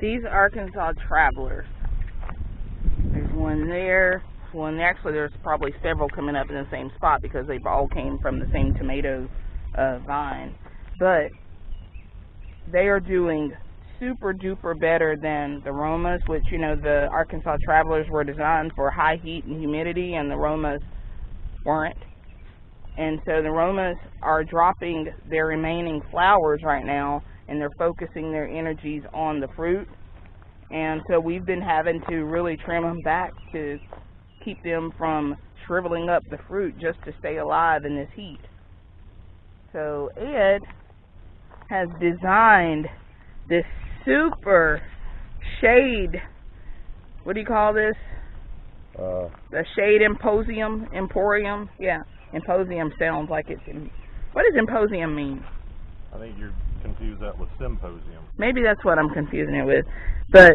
These Arkansas travelers. There's one there. One actually, there's probably several coming up in the same spot because they've all came from the same tomato uh, vine. But they are doing super duper better than the Romas, which you know the Arkansas travelers were designed for high heat and humidity, and the Romas weren't. And so the Romas are dropping their remaining flowers right now, and they're focusing their energies on the fruit. And so we've been having to really trim them back to keep them from shriveling up the fruit just to stay alive in this heat. So Ed has designed this super shade, what do you call this? Uh, The shade imposium, emporium? Yeah, imposium sounds like it's, in, what does imposium mean? I think you're confused that with symposium. Maybe that's what I'm confusing it with. But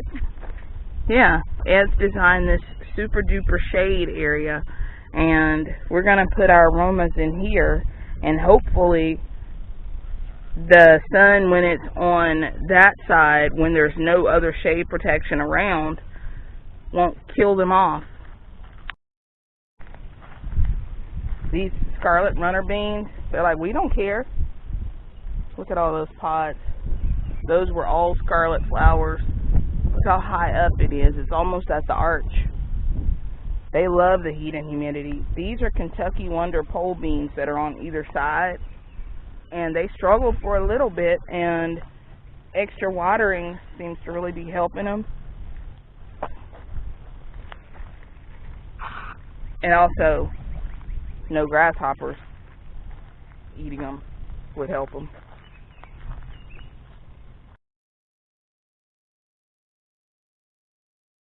yeah, Ed's designed this super duper shade area and we're gonna put our aromas in here and hopefully the sun when it's on that side when there's no other shade protection around won't kill them off. These scarlet runner beans, they're like, we don't care. Look at all those pods. Those were all scarlet flowers. Look how high up it is. It's almost at the arch. They love the heat and humidity. These are Kentucky Wonder pole beans that are on either side. And they struggled for a little bit and extra watering seems to really be helping them. And also, no grasshoppers eating them would help them.